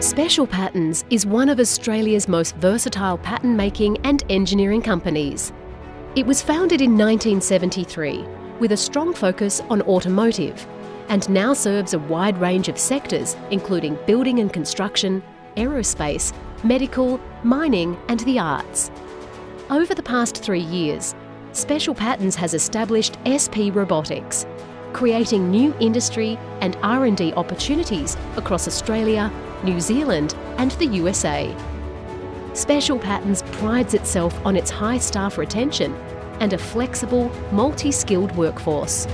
Special Patterns is one of Australia's most versatile pattern making and engineering companies. It was founded in 1973 with a strong focus on automotive and now serves a wide range of sectors including building and construction, aerospace, medical, mining and the arts. Over the past three years, Special Patterns has established SP Robotics, creating new industry and R&D opportunities across Australia, New Zealand and the USA. Special Patterns prides itself on its high staff retention and a flexible, multi-skilled workforce.